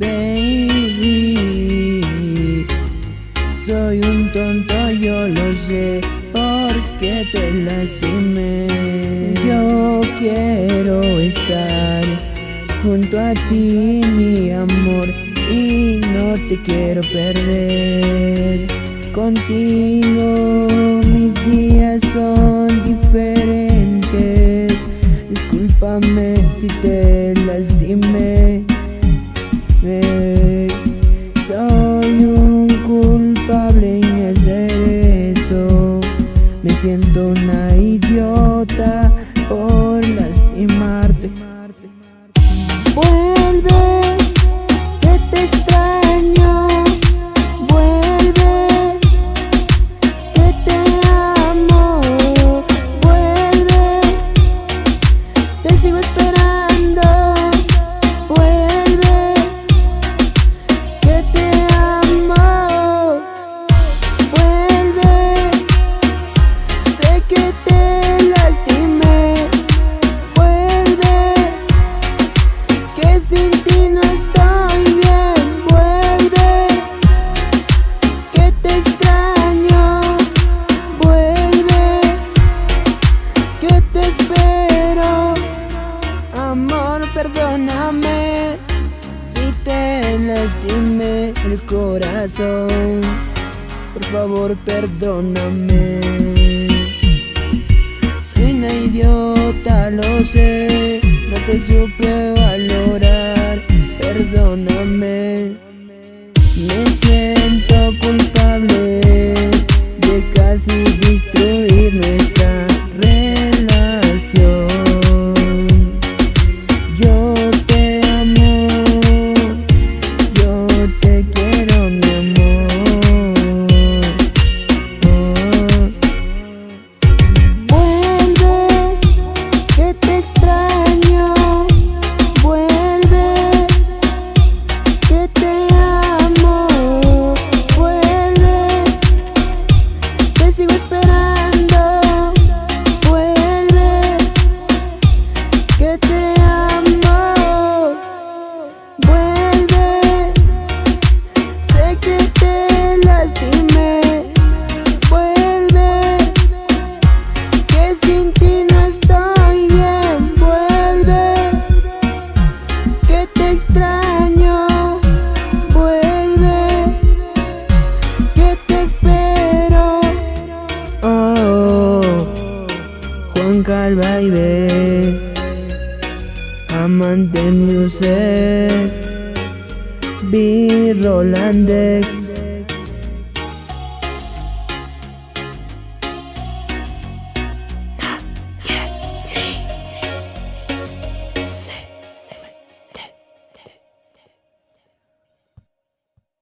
Baby, soy un tonto, yo lo sé, porque te lastimé. Yo quiero estar junto a ti, mi amor, y no te quiero perder. Contigo mis días son diferentes, discúlpame. Soy un culpable en hacer eso. Me siento una idiota por lastimarte. Vuelve, que te lastimé. Vuelve, que sin ti no estoy bien. Vuelve, que te extraño. Vuelve, que te espero. Amor, perdóname si te lastimé el corazón. Por favor, perdóname. Una idiota, lo sé. No te supe valorar. Perdóname. Me siento sin ti no estoy bien. Vuelve, que te extraño. Vuelve, que te espero. Oh, Juan Calvaire, amante music, B Rolandex.